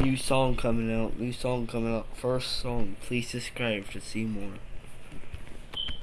New song coming out. New song coming out. First song. Please subscribe to see more.